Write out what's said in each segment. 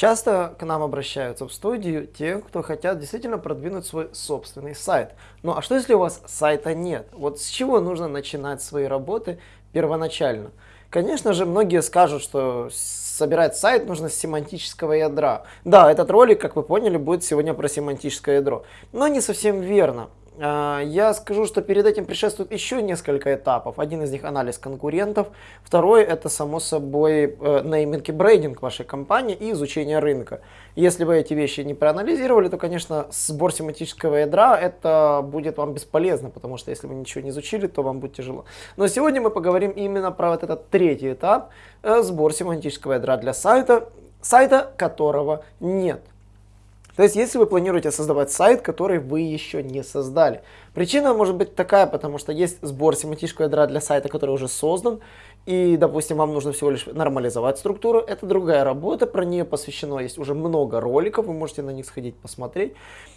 Часто к нам обращаются в студию те, кто хотят действительно продвинуть свой собственный сайт. Ну а что если у вас сайта нет? Вот с чего нужно начинать свои работы первоначально? Конечно же, многие скажут, что собирать сайт нужно с семантического ядра. Да, этот ролик, как вы поняли, будет сегодня про семантическое ядро. Но не совсем верно. А, я скажу, что перед этим предшествует еще несколько этапов. Один из них анализ конкурентов, второй это само собой э, нейминг и брейдинг вашей компании и изучение рынка. Если вы эти вещи не проанализировали, то, конечно, сбор семантического ядра это будет вам бесполезно, потому что если вы ничего не изучили, то вам будет тяжело. Но сегодня мы поговорим именно про вот этот третий этап, э, сбор семантического ядра для сайта, сайта которого нет. То есть, если вы планируете создавать сайт, который вы еще не создали. Причина может быть такая, потому что есть сбор семантического ядра для сайта, который уже создан, и, допустим, вам нужно всего лишь нормализовать структуру. Это другая работа, про нее посвящено есть уже много роликов, вы можете на них сходить посмотреть.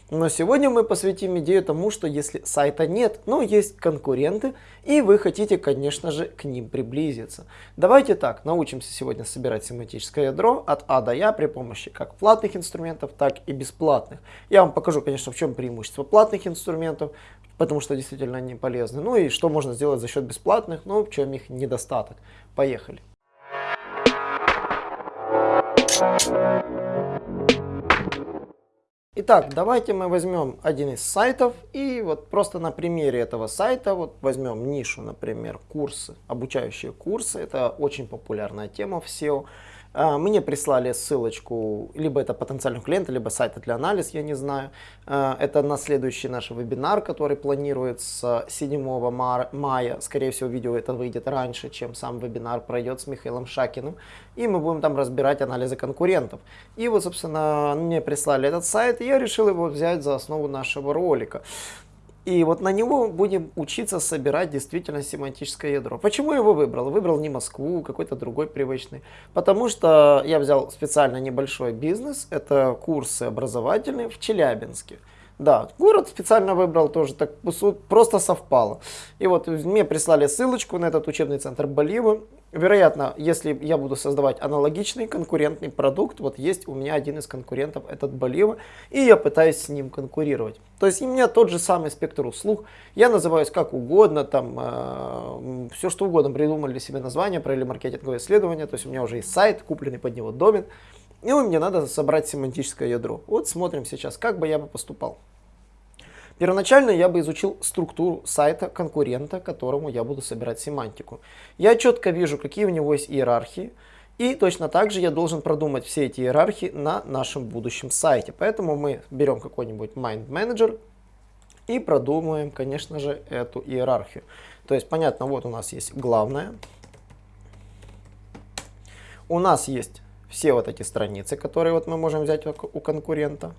Но сегодня мы посвятим идею тому, что если сайта нет, но есть конкуренты, и вы хотите, конечно же, к ним приблизиться. Давайте так, научимся сегодня собирать семантическое ядро от А до Я при помощи как платных инструментов, так и бесплатных. Я вам покажу, конечно, в чем преимущество платных инструментов, потому что действительно они полезны. Ну и что можно сделать за счет бесплатных, ну в чем их недостаток. Поехали. Итак, давайте мы возьмем один из сайтов и вот просто на примере этого сайта вот возьмем нишу, например, курсы, обучающие курсы. Это очень популярная тема в SEO. А, мне прислали ссылочку, либо это потенциального клиента, либо сайта для анализа, я не знаю. А, это на следующий наш вебинар, который планируется 7 мая. Скорее всего, видео это выйдет раньше, чем сам вебинар пройдет с Михаилом Шакиным. И мы будем там разбирать анализы конкурентов. И вот, собственно, мне прислали этот сайт, и я решил его взять за основу нашего ролика. И вот на него будем учиться собирать действительно семантическое ядро. Почему я его выбрал? Выбрал не Москву, какой-то другой привычный. Потому что я взял специально небольшой бизнес, это курсы образовательные в Челябинске. Да, город специально выбрал тоже, так просто совпало. И вот мне прислали ссылочку на этот учебный центр Болива. Вероятно, если я буду создавать аналогичный конкурентный продукт, вот есть у меня один из конкурентов, этот Болива, и я пытаюсь с ним конкурировать. То есть у меня тот же самый спектр услуг, я называюсь как угодно, там э, все что угодно, придумали себе название, провели маркетинговое исследование, то есть у меня уже есть сайт, купленный под него домен, и мне надо собрать семантическое ядро. Вот смотрим сейчас, как бы я бы поступал. Первоначально я бы изучил структуру сайта конкурента, которому я буду собирать семантику. Я четко вижу, какие у него есть иерархии, и точно так же я должен продумать все эти иерархии на нашем будущем сайте. Поэтому мы берем какой-нибудь Mind Manager и продумываем, конечно же, эту иерархию. То есть, понятно, вот у нас есть главное. У нас есть все вот эти страницы, которые вот мы можем взять у конкурента.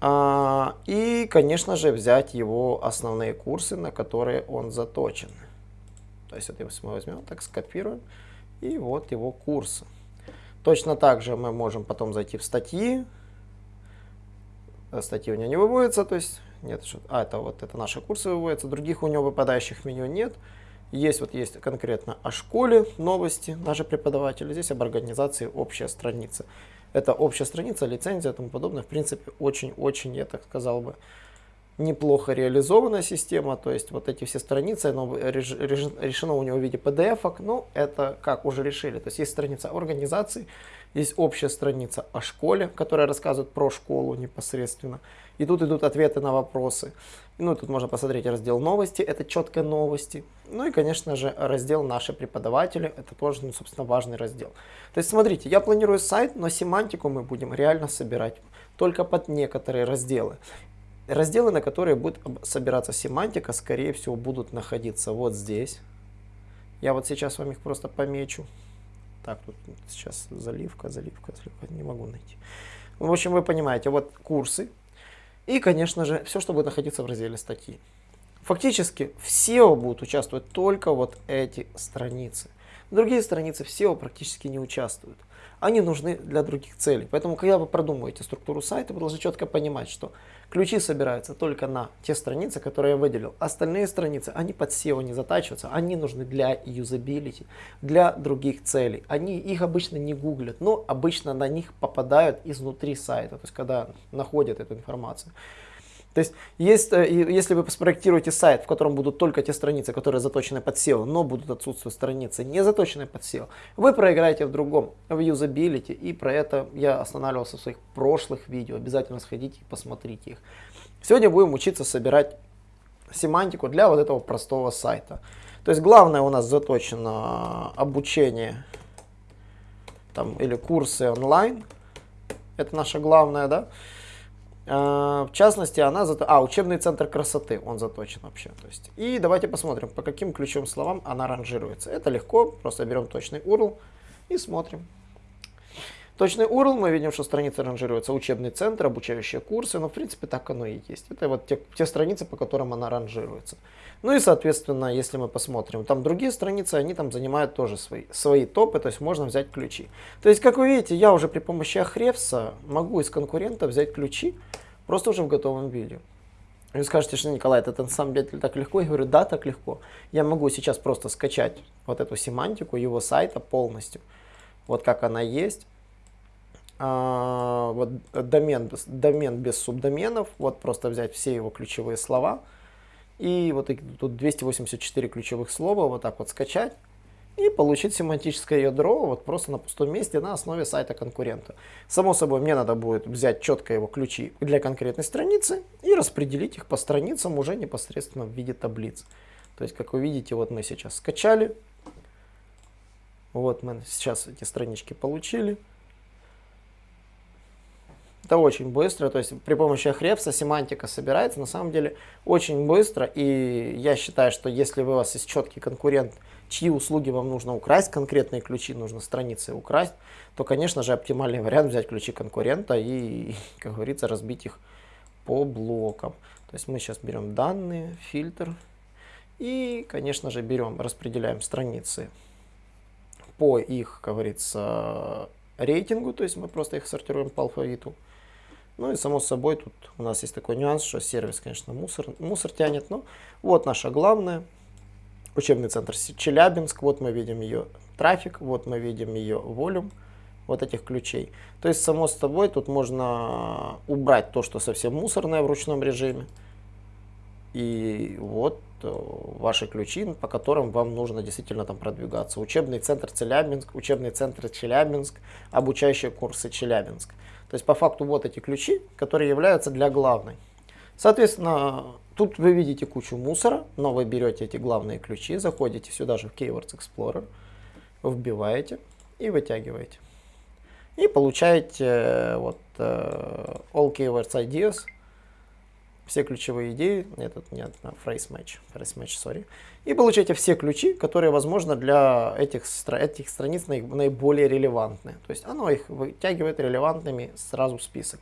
А, и, конечно же, взять его основные курсы, на которые он заточен. То есть, это мы возьмем, так скопируем, и вот его курсы. Точно так же мы можем потом зайти в статьи. Статьи у него не выводятся, то есть, нет, а, это вот это наши курсы выводятся, других у него выпадающих меню нет. Есть вот есть конкретно о школе новости, наши преподаватели, здесь об организации общая страница. Это общая страница, лицензия и тому подобное. В принципе, очень-очень, я так сказал бы, неплохо реализованная система. То есть вот эти все страницы, оно решено у него в виде PDF, -ок, ну это как уже решили. То есть есть страница организации, есть общая страница о школе, которая рассказывает про школу непосредственно. И тут идут ответы на вопросы. Ну, тут можно посмотреть раздел новости, это четко новости. Ну и, конечно же, раздел наши преподаватели, это тоже, ну, собственно, важный раздел. То есть, смотрите, я планирую сайт, но семантику мы будем реально собирать только под некоторые разделы. Разделы, на которые будет собираться семантика, скорее всего, будут находиться вот здесь. Я вот сейчас вам их просто помечу. Так, тут сейчас заливка, заливка, заливка, не могу найти. В общем, вы понимаете, вот курсы, и, конечно же, все, что будет находиться в разделе статьи. Фактически в SEO будут участвовать только вот эти страницы. Другие страницы в SEO практически не участвуют. Они нужны для других целей. Поэтому, когда вы продумываете структуру сайта, вы должны четко понимать, что ключи собираются только на те страницы, которые я выделил. Остальные страницы, они под SEO не затачиваются, они нужны для юзабилити, для других целей. Они их обычно не гуглят, но обычно на них попадают изнутри сайта, то есть когда находят эту информацию. То есть, есть, э, если вы спроектируете сайт, в котором будут только те страницы, которые заточены под SEO, но будут отсутствовать страницы, не заточенные под SEO, вы проиграете в другом, в юзабилити, и про это я останавливался в своих прошлых видео, обязательно сходите и посмотрите их. Сегодня будем учиться собирать семантику для вот этого простого сайта. То есть главное у нас заточено обучение там, или курсы онлайн, это наше главное, да, в частности, она зато... А, учебный центр красоты, он заточен вообще. То есть. И давайте посмотрим, по каким ключевым словам она ранжируется. Это легко, просто берем точный URL и смотрим. Точный URL, мы видим, что страница ранжируется учебный центр, обучающие курсы, но в принципе так оно и есть. Это вот те, те страницы, по которым она ранжируется. Ну и соответственно, если мы посмотрим, там другие страницы, они там занимают тоже свои, свои топы, то есть можно взять ключи. То есть, как вы видите, я уже при помощи Ahrefs могу из конкурента взять ключи, просто уже в готовом виде. Вы скажете, что Николай, это на самом деле так легко? Я говорю, да, так легко. Я могу сейчас просто скачать вот эту семантику его сайта полностью, вот как она есть вот домен, домен без субдоменов, вот просто взять все его ключевые слова, и вот тут 284 ключевых слова, вот так вот скачать, и получить семантическое ядро вот просто на пустом месте на основе сайта конкурента. Само собой, мне надо будет взять четко его ключи для конкретной страницы и распределить их по страницам уже непосредственно в виде таблиц. То есть, как вы видите, вот мы сейчас скачали, вот мы сейчас эти странички получили. Это очень быстро, то есть при помощи Ahrefs семантика собирается на самом деле очень быстро. И я считаю, что если у вас есть четкий конкурент, чьи услуги вам нужно украсть, конкретные ключи нужно страницы украсть, то, конечно же, оптимальный вариант взять ключи конкурента и, как говорится, разбить их по блокам. То есть мы сейчас берем данные, фильтр и, конечно же, берем, распределяем страницы по их, как говорится, рейтингу, то есть мы просто их сортируем по алфавиту. Ну и само собой тут у нас есть такой нюанс, что сервис, конечно, мусор, мусор тянет. Но вот наша главная. Учебный центр Челябинск. Вот мы видим ее трафик, вот мы видим ее волюм вот этих ключей. То есть, само собой, тут можно убрать то, что совсем мусорное в ручном режиме. И вот э, ваши ключи, по которым вам нужно действительно там продвигаться. Учебный центр Челябинск, учебный центр Челябинск, обучающие курсы Челябинск. То есть по факту вот эти ключи, которые являются для главной. Соответственно, тут вы видите кучу мусора, но вы берете эти главные ключи, заходите сюда же в Keywords Explorer, вбиваете и вытягиваете. И получаете э, вот uh, All Keywords Ideas, все ключевые идеи, этот нет, phrase match, phrase match, sorry, и получаете все ключи, которые, возможно, для этих, этих страниц наиболее релевантны. То есть оно их вытягивает релевантными сразу в список.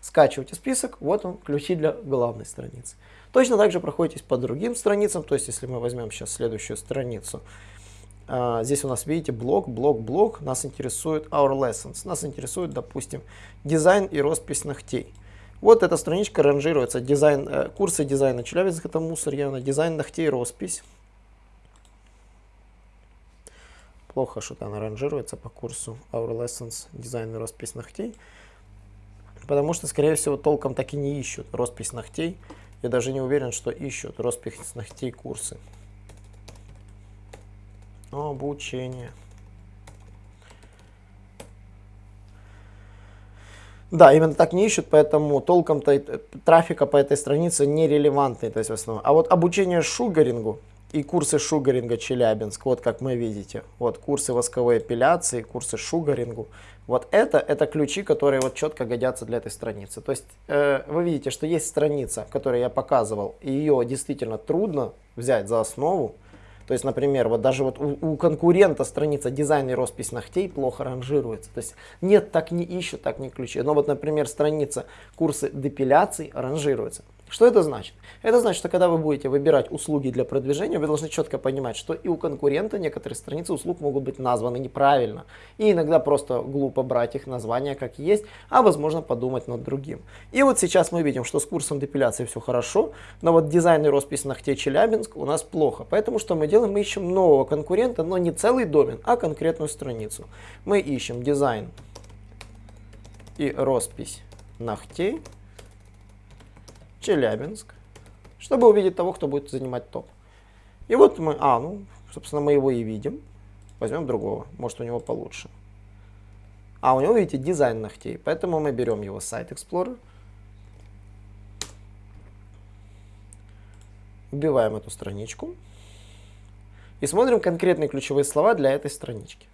Скачиваете список, вот он, ключи для главной страницы. Точно так же проходитесь по другим страницам, то есть если мы возьмем сейчас следующую страницу, Uh, здесь у нас, видите, блок, блок, блок. Нас интересует Our Lessons. Нас интересует, допустим, дизайн и роспись ногтей. Вот эта страничка ранжируется. Дизайн, э, курсы дизайна Челябинск, это мусор явно. Дизайн ногтей, роспись. Плохо что-то она ранжируется по курсу Our Lessons, дизайн и роспись ногтей. Потому что, скорее всего, толком так и не ищут роспись ногтей. Я даже не уверен, что ищут роспись ногтей курсы. Обучение. Да, именно так не ищут, поэтому толком-то трафика по этой странице нерелевантный, то есть в основном. А вот обучение шугарингу и курсы шугаринга Челябинск, вот как мы видите, вот курсы восковой эпиляции, курсы шугарингу, вот это, это ключи, которые вот четко годятся для этой страницы. То есть э, вы видите, что есть страница, которую я показывал, и ее действительно трудно взять за основу, то есть, например, вот даже вот у, у конкурента страница дизайн и роспись ногтей плохо ранжируется. То есть нет, так не ищут, так не ключи. Но вот, например, страница курсы депиляции ранжируется. Что это значит? Это значит, что когда вы будете выбирать услуги для продвижения, вы должны четко понимать, что и у конкурента некоторые страницы услуг могут быть названы неправильно. И иногда просто глупо брать их названия как есть, а возможно подумать над другим. И вот сейчас мы видим, что с курсом депиляции все хорошо, но вот дизайн и роспись ногтей Челябинск у нас плохо. Поэтому что мы делаем? Мы ищем нового конкурента, но не целый домен, а конкретную страницу. Мы ищем дизайн и роспись ногтей Челябинск, чтобы увидеть того, кто будет занимать топ. И вот мы, а, ну, собственно, мы его и видим. Возьмем другого, может у него получше. А у него, видите, дизайн ногтей, поэтому мы берем его сайт Explorer, вбиваем эту страничку и смотрим конкретные ключевые слова для этой странички.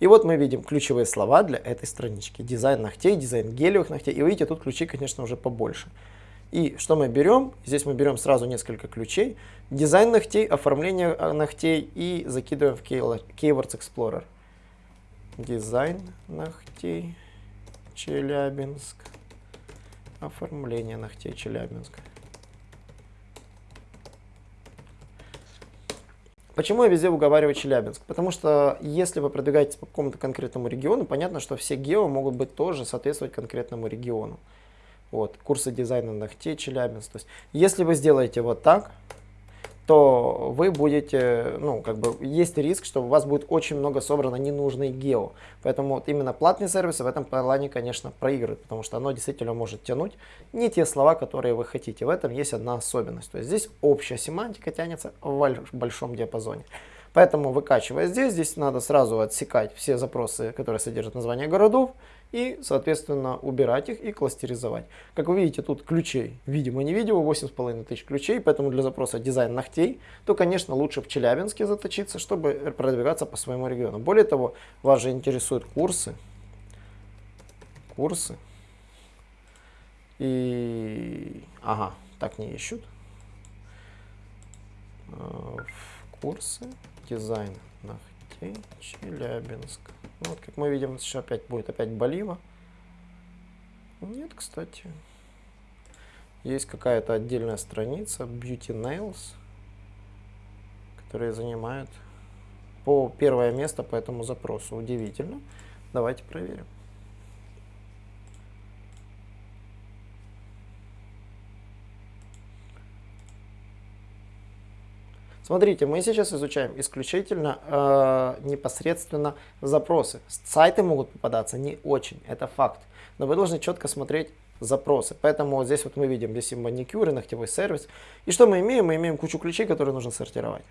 И вот мы видим ключевые слова для этой странички. Дизайн ногтей, дизайн гелевых ногтей. И видите, тут ключи, конечно, уже побольше. И что мы берем? Здесь мы берем сразу несколько ключей. Дизайн ногтей, оформление э, ногтей и закидываем в Keywords Explorer. Дизайн ногтей, Челябинск. Оформление ногтей, Челябинск. Почему я везде уговариваю Челябинск? Потому что если вы продвигаетесь по какому-то конкретному региону, понятно, что все гео могут быть тоже соответствовать конкретному региону. Вот, курсы дизайна ногтей Челябинск. То есть, если вы сделаете вот так, то вы будете, ну, как бы, есть риск, что у вас будет очень много собрано ненужной гео. Поэтому вот именно платные сервисы в этом плане, конечно, проигрывают, потому что оно действительно может тянуть не те слова, которые вы хотите. В этом есть одна особенность. То есть здесь общая семантика тянется в большом диапазоне. Поэтому выкачивая здесь, здесь надо сразу отсекать все запросы, которые содержат название городов, и, соответственно, убирать их и кластеризовать. Как вы видите, тут ключей видимо-невидимо, 8,5 тысяч ключей, поэтому для запроса дизайн ногтей, то, конечно, лучше в Челябинске заточиться, чтобы продвигаться по своему региону. Более того, вас же интересуют курсы, курсы, и, ага, так не ищут, э, курсы, дизайн ногтей, Челябинск. Ну, вот, как мы видим, сейчас опять будет опять Болива. Нет, кстати. Есть какая-то отдельная страница Beauty Nails, которая занимает по первое место по этому запросу. Удивительно. Давайте проверим. Смотрите, мы сейчас изучаем исключительно э, непосредственно запросы. Сайты могут попадаться не очень, это факт. Но вы должны четко смотреть запросы. Поэтому вот здесь вот мы видим, здесь и маникюр, и ногтевой сервис. И что мы имеем? Мы имеем кучу ключей, которые нужно сортировать.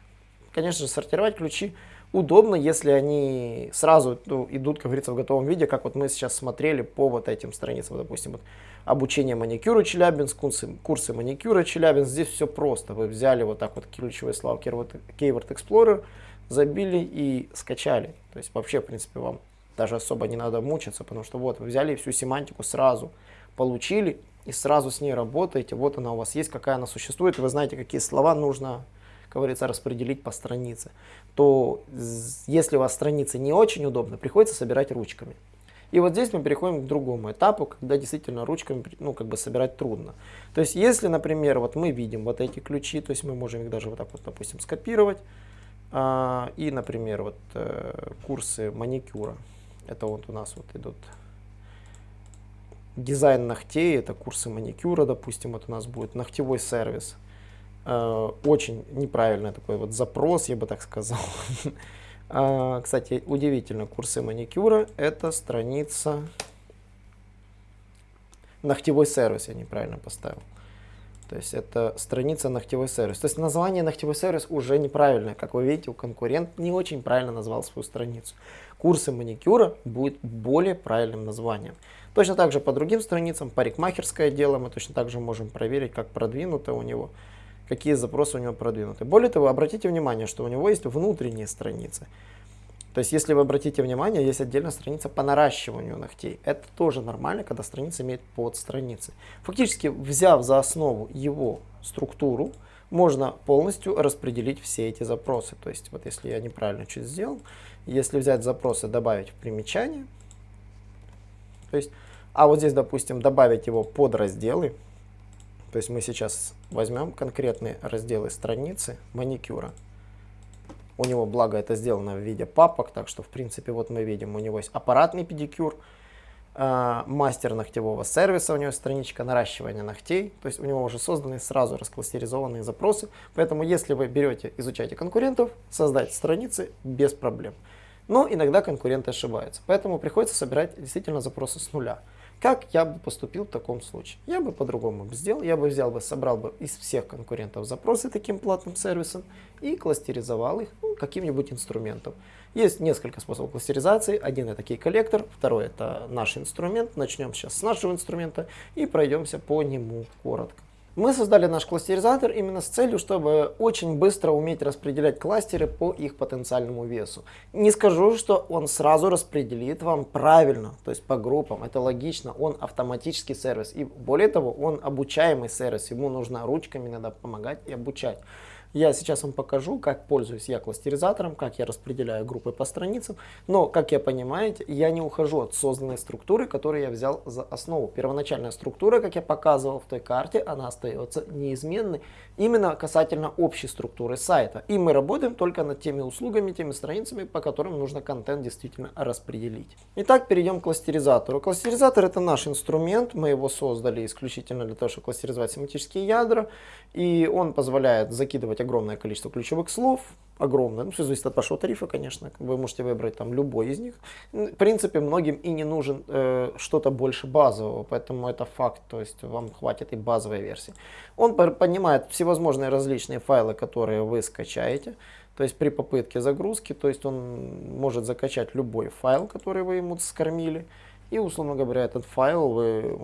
Конечно же, сортировать ключи удобно, если они сразу ну, идут, как говорится, в готовом виде, как вот мы сейчас смотрели по вот этим страницам, допустим, вот обучение маникюра Челябинск, курсы, курсы маникюра Челябинск, здесь все просто, вы взяли вот так вот ключевые слова Keyword, Explorer, забили и скачали, то есть вообще, в принципе, вам даже особо не надо мучиться, потому что вот, вы взяли всю семантику сразу, получили и сразу с ней работаете, вот она у вас есть, какая она существует, вы знаете, какие слова нужно как говорится, распределить по странице, то если у вас страница не очень удобна, приходится собирать ручками. И вот здесь мы переходим к другому этапу, когда действительно ручками ну, как бы собирать трудно. То есть если, например, вот мы видим вот эти ключи, то есть мы можем их даже вот так вот, допустим, скопировать. А, и, например, вот э, курсы маникюра. Это вот у нас вот идут дизайн ногтей, это курсы маникюра, допустим, вот у нас будет ногтевой сервис. Э, очень неправильный такой вот запрос, я бы так сказал. А, кстати, удивительно, курсы маникюра – это страница ногтевой сервис, я неправильно поставил. То есть это страница ногтевой сервис. То есть название ногтевой сервис уже неправильное. Как вы видите, у конкурент не очень правильно назвал свою страницу. Курсы маникюра будет более правильным названием. Точно так же по другим страницам, парикмахерское дело, мы точно так же можем проверить, как продвинуто у него какие запросы у него продвинуты. Более того, обратите внимание, что у него есть внутренние страницы. То есть, если вы обратите внимание, есть отдельная страница по наращиванию ногтей. Это тоже нормально, когда страница имеет подстраницы. Фактически, взяв за основу его структуру, можно полностью распределить все эти запросы. То есть, вот если я неправильно чуть сделал, если взять запросы, добавить в примечание, то есть, а вот здесь, допустим, добавить его под разделы, То есть мы сейчас возьмем конкретные разделы страницы маникюра. У него, благо, это сделано в виде папок, так что, в принципе, вот мы видим, у него есть аппаратный педикюр, э, мастер ногтевого сервиса, у него страничка наращивания ногтей, то есть у него уже созданы сразу раскластеризованные запросы, поэтому если вы берете, изучаете конкурентов, создать страницы без проблем. Но иногда конкуренты ошибаются, поэтому приходится собирать действительно запросы с нуля. Как я бы поступил в таком случае? Я бы по-другому сделал. Я бы взял бы, собрал бы из всех конкурентов запросы таким платным сервисом и кластеризовал их ну, каким-нибудь инструментом. Есть несколько способов кластеризации. Один это key коллектор, второй это наш инструмент. Начнем сейчас с нашего инструмента и пройдемся по нему коротко. Мы создали наш кластеризатор именно с целью, чтобы очень быстро уметь распределять кластеры по их потенциальному весу. Не скажу, что он сразу распределит вам правильно, то есть по группам, это логично, он автоматический сервис. И более того, он обучаемый сервис, ему нужно ручками надо помогать и обучать. Я сейчас вам покажу, как пользуюсь я кластеризатором, как я распределяю группы по страницам. Но, как я понимаете, я не ухожу от созданной структуры, которую я взял за основу. Первоначальная структура, как я показывал в той карте, она остается неизменной. Именно касательно общей структуры сайта. И мы работаем только над теми услугами, теми страницами, по которым нужно контент действительно распределить. Итак, перейдем к кластеризатору. Кластеризатор это наш инструмент. Мы его создали исключительно для того, чтобы кластеризовать семантические ядра. И он позволяет закидывать огромное количество ключевых слов, огромное, ну все зависит от вашего тарифа, конечно, вы можете выбрать там любой из них. В принципе, многим и не нужен э, что-то больше базового, поэтому это факт, то есть вам хватит и базовой версии. Он понимает всевозможные различные файлы, которые вы скачаете, то есть при попытке загрузки, то есть он может закачать любой файл, который вы ему скормили, и, условно говоря, этот файл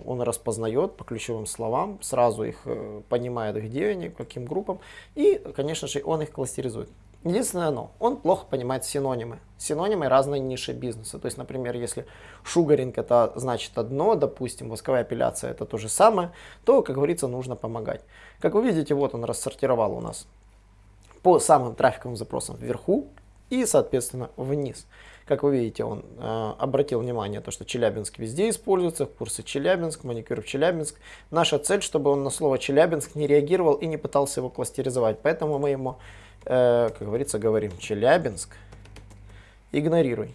он распознает по ключевым словам, сразу их э, понимает, где они, каким группам, и, конечно же, он их кластеризует. Единственное но, он плохо понимает синонимы. Синонимы разной ниши бизнеса. То есть, например, если шугаринг это значит одно, допустим, восковая апелляция это то же самое, то, как говорится, нужно помогать. Как вы видите, вот он рассортировал у нас по самым трафиковым запросам вверху и, соответственно, вниз. Как вы видите, он э, обратил внимание, то, что Челябинск везде используется, курсы Челябинск, маникюр в Челябинск. Наша цель, чтобы он на слово Челябинск не реагировал и не пытался его кластеризовать. Поэтому мы ему, э, как говорится, говорим Челябинск, игнорируй.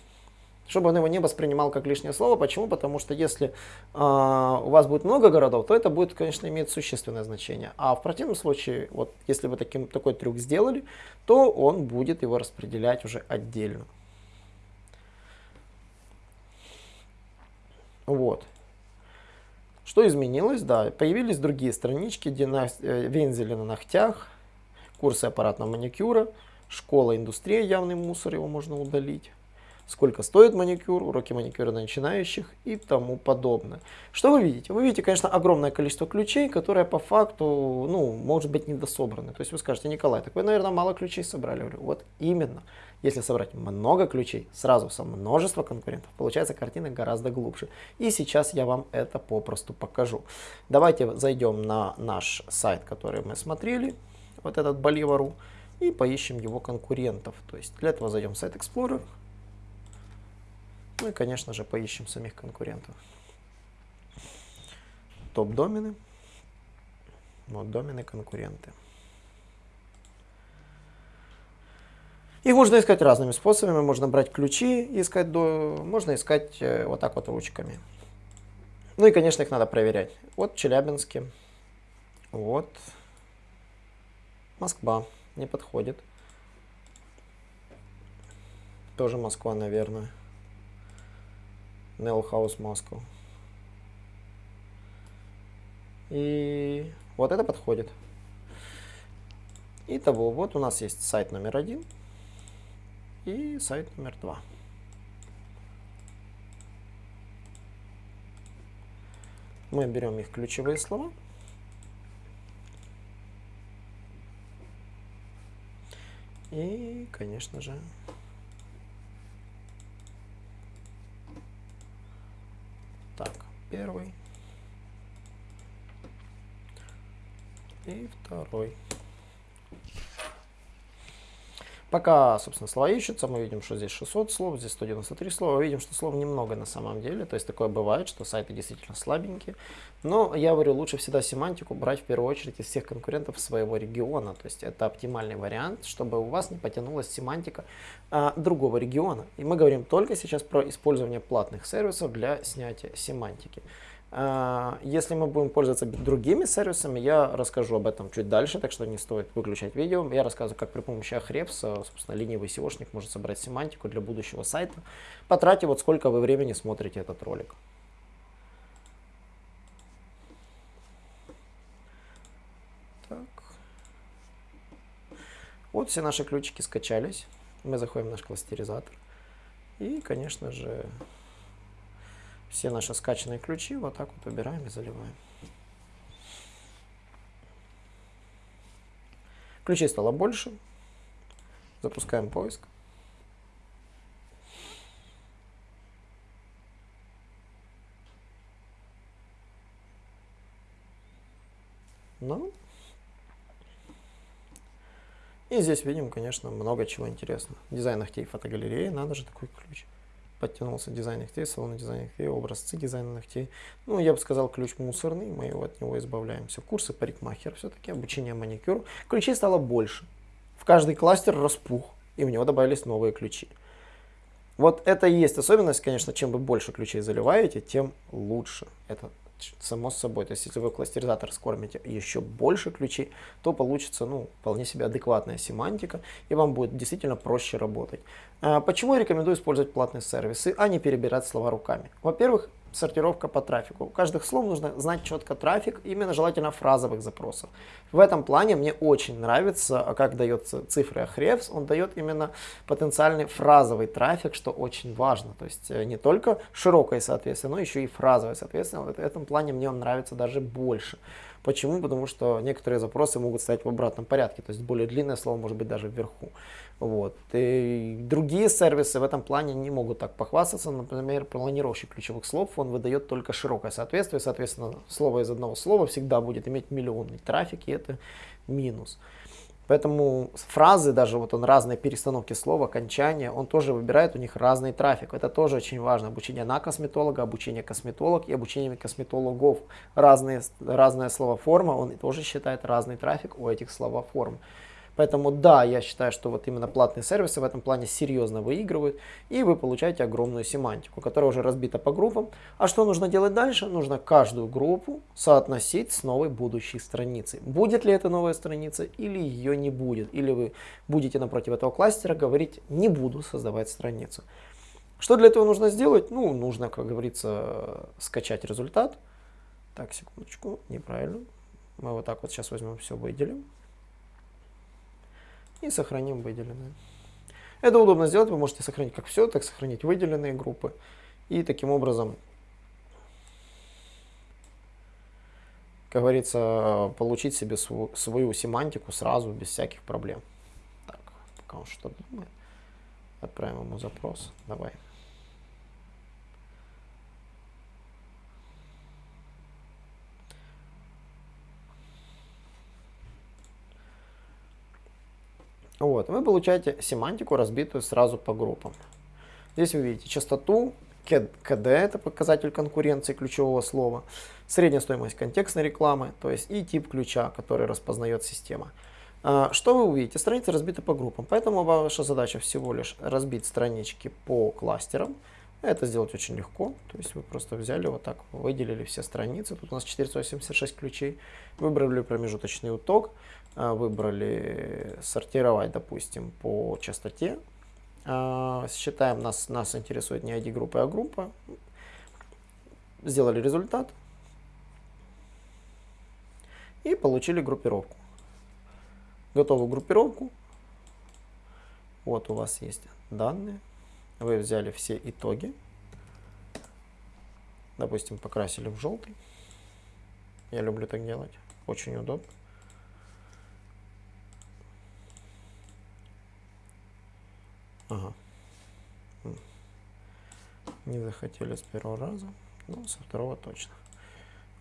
Чтобы он его не воспринимал как лишнее слово. Почему? Потому что если э, у вас будет много городов, то это будет, конечно, иметь существенное значение. А в противном случае, вот если вы таким, такой трюк сделали, то он будет его распределять уже отдельно. Вот. Что изменилось? Да, появились другие странички. Э, вензели на ногтях, курсы аппаратного маникюра, школа индустрия, явный мусор, его можно удалить сколько стоит маникюр, уроки маникюра начинающих и тому подобное. Что вы видите? Вы видите, конечно, огромное количество ключей, которые по факту, ну, может быть, недособраны. То есть вы скажете, Николай, так вы, наверное, мало ключей собрали. Я говорю, вот именно. Если собрать много ключей, сразу со множества конкурентов, получается картина гораздо глубже. И сейчас я вам это попросту покажу. Давайте зайдем на наш сайт, который мы смотрели, вот этот Bolivar.ru, и поищем его конкурентов. То есть для этого зайдем в сайт Explorer, ну и, конечно же, поищем самих конкурентов. Топ-домены. Вот домены конкуренты. Их можно искать разными способами. Можно брать ключи, искать до, можно искать э, вот так вот ручками. Ну и, конечно, их надо проверять. Вот Челябинске. Вот. Москва. Не подходит. Тоже Москва, наверное. Nell House Moscow. И вот это подходит. Итого, вот у нас есть сайт номер один и сайт номер два. Мы берем их ключевые слова. И, конечно же, первый и второй. Пока, собственно, слова ищутся, мы видим, что здесь 600 слов, здесь 193 слова. Видим, что слов немного на самом деле. То есть такое бывает, что сайты действительно слабенькие. Но я говорю, лучше всегда семантику брать в первую очередь из всех конкурентов своего региона. То есть это оптимальный вариант, чтобы у вас не потянулась семантика а, другого региона. И мы говорим только сейчас про использование платных сервисов для снятия семантики. А, если мы будем пользоваться другими сервисами, я расскажу об этом чуть дальше, так что не стоит выключать видео. Я рассказываю, как при помощи Ahrefs, собственно, ленивый SEOшник может собрать семантику для будущего сайта, потратив вот сколько вы времени смотрите этот ролик. Так. Вот все наши ключики скачались. Мы заходим в наш кластеризатор. И, конечно же, все наши скачанные ключи вот так вот убираем и заливаем. Ключей стало больше. Запускаем поиск. Ну, и здесь видим, конечно, много чего интересного. Дизайн ногтей фотогалереи, надо же такой ключ подтянулся дизайн ногтей, салон дизайн ногтей, образцы дизайна ногтей. Ну, я бы сказал, ключ мусорный, мы его, от него избавляемся. Курсы парикмахер все-таки, обучение маникюр. Ключей стало больше. В каждый кластер распух, и в него добавились новые ключи. Вот это и есть особенность, конечно, чем вы больше ключей заливаете, тем лучше. Это само собой. То есть, если вы кластеризатор скормите еще больше ключей, то получится, ну, вполне себе адекватная семантика, и вам будет действительно проще работать. А почему я рекомендую использовать платные сервисы, а не перебирать слова руками? Во-первых, сортировка по трафику. У каждых слов нужно знать четко трафик, именно желательно фразовых запросов. В этом плане мне очень нравится, а как дается цифры Ahrefs, он дает именно потенциальный фразовый трафик, что очень важно. То есть э, не только широкое соответствие, но еще и фразовое соответствие. В этом плане мне он нравится даже больше. Почему? Потому что некоторые запросы могут стоять в обратном порядке, то есть более длинное слово может быть даже вверху. Вот. И другие сервисы в этом плане не могут так похвастаться. Например, планировщик ключевых слов, он выдает только широкое соответствие. Соответственно, слово из одного слова всегда будет иметь миллионный трафик, и это минус. Поэтому фразы, даже вот он разные перестановки слова, окончания, он тоже выбирает у них разный трафик. Это тоже очень важно. Обучение на косметолога, обучение косметолог и обучение косметологов. Разные, разная словоформа, он тоже считает разный трафик у этих словоформ. Поэтому да, я считаю, что вот именно платные сервисы в этом плане серьезно выигрывают, и вы получаете огромную семантику, которая уже разбита по группам. А что нужно делать дальше? Нужно каждую группу соотносить с новой будущей страницей. Будет ли это новая страница или ее не будет. Или вы будете напротив этого кластера говорить «не буду создавать страницу». Что для этого нужно сделать? Ну, нужно, как говорится, скачать результат. Так, секундочку, неправильно. Мы вот так вот сейчас возьмем все, выделим и сохраним выделенные. Это удобно сделать, вы можете сохранить как все, так сохранить выделенные группы. И таким образом, как говорится, получить себе свою, семантику сразу, без всяких проблем. Так, пока он что думает, отправим ему запрос. Давай. Вот, вы получаете семантику, разбитую сразу по группам. Здесь вы видите частоту, КД, это показатель конкуренции ключевого слова, средняя стоимость контекстной рекламы, то есть и тип ключа, который распознает система. А, что вы увидите? Страницы разбиты по группам, поэтому ваша задача всего лишь разбить странички по кластерам. Это сделать очень легко, то есть вы просто взяли вот так, выделили все страницы, тут у нас 486 ключей, выбрали промежуточный уток, а, выбрали сортировать, допустим, по частоте. А, считаем, нас, нас интересует не ID-группа, а группа. Сделали результат. И получили группировку. Готовую группировку. Вот у вас есть данные. Вы взяли все итоги. Допустим, покрасили в желтый. Я люблю так делать. Очень удобно. Ага. Не захотели с первого раза, но со второго точно.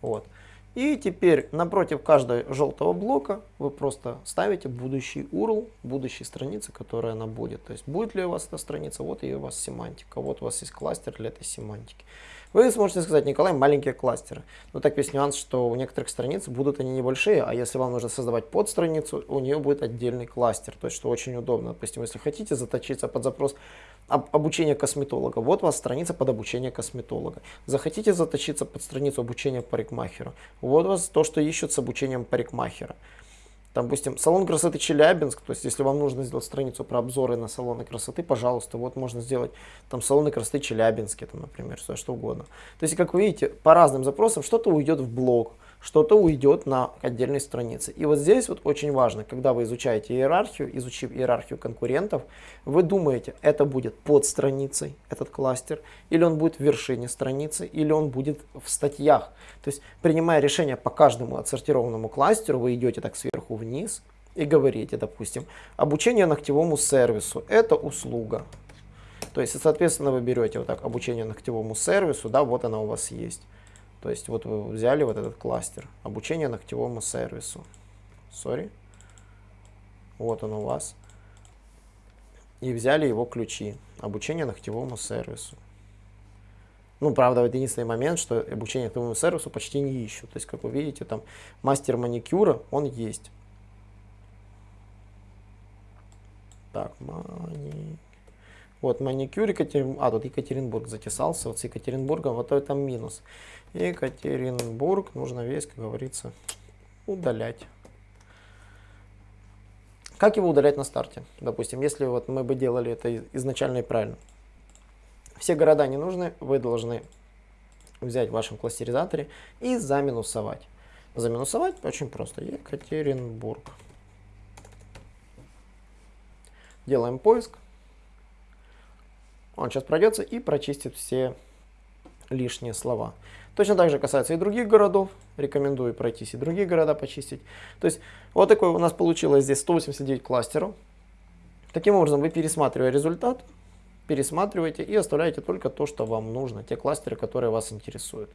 Вот. И теперь напротив каждого желтого блока вы просто ставите будущий URL, будущей страницы, которая она будет. То есть будет ли у вас эта страница, вот и у вас семантика, вот у вас есть кластер для этой семантики. Вы сможете сказать, Николай, маленькие кластеры. Но так весь нюанс, что у некоторых страниц будут они небольшие, а если вам нужно создавать подстраницу, у нее будет отдельный кластер, то есть что очень удобно. Допустим, если хотите заточиться под запрос об, обучения косметолога, вот у вас страница под обучение косметолога. Захотите заточиться под страницу обучения парикмахера, вот у вас то, что ищут с обучением парикмахера. Допустим, салон красоты Челябинск, то есть если вам нужно сделать страницу про обзоры на салоны красоты, пожалуйста, вот можно сделать там салоны красоты Челябинске, там, например, все что угодно. То есть, как вы видите, по разным запросам что-то уйдет в блог, что-то уйдет на отдельной странице. И вот здесь вот очень важно, когда вы изучаете иерархию, изучив иерархию конкурентов, вы думаете, это будет под страницей, этот кластер, или он будет в вершине страницы, или он будет в статьях. То есть, принимая решение по каждому отсортированному кластеру, вы идете так сверху вниз и говорите, допустим, обучение ногтевому сервису – это услуга. То есть, соответственно, вы берете вот так обучение ногтевому сервису, да, вот она у вас есть. То есть вот вы взяли вот этот кластер, обучение ногтевому сервису. Sorry. Вот он у вас. И взяли его ключи, обучение ногтевому сервису. Ну, правда, это единственный момент, что обучение ногтевому сервису почти не ищут. То есть, как вы видите, там мастер маникюра, он есть. Так, маникюр. Вот маникюр Екатеринбург, а тут Екатеринбург затесался, вот с Екатеринбургом, вот это минус. Екатеринбург нужно весь, как говорится, удалять. Как его удалять на старте? Допустим, если вот мы бы делали это изначально и правильно. Все города не нужны, вы должны взять в вашем кластеризаторе и заминусовать. Заминусовать очень просто. Екатеринбург. Делаем поиск. Он сейчас пройдется и прочистит все лишние слова. Точно так же касается и других городов. Рекомендую пройтись и другие города почистить. То есть вот такой у нас получилось здесь 189 кластеров. Таким образом вы пересматривая результат, пересматриваете и оставляете только то, что вам нужно, те кластеры, которые вас интересуют.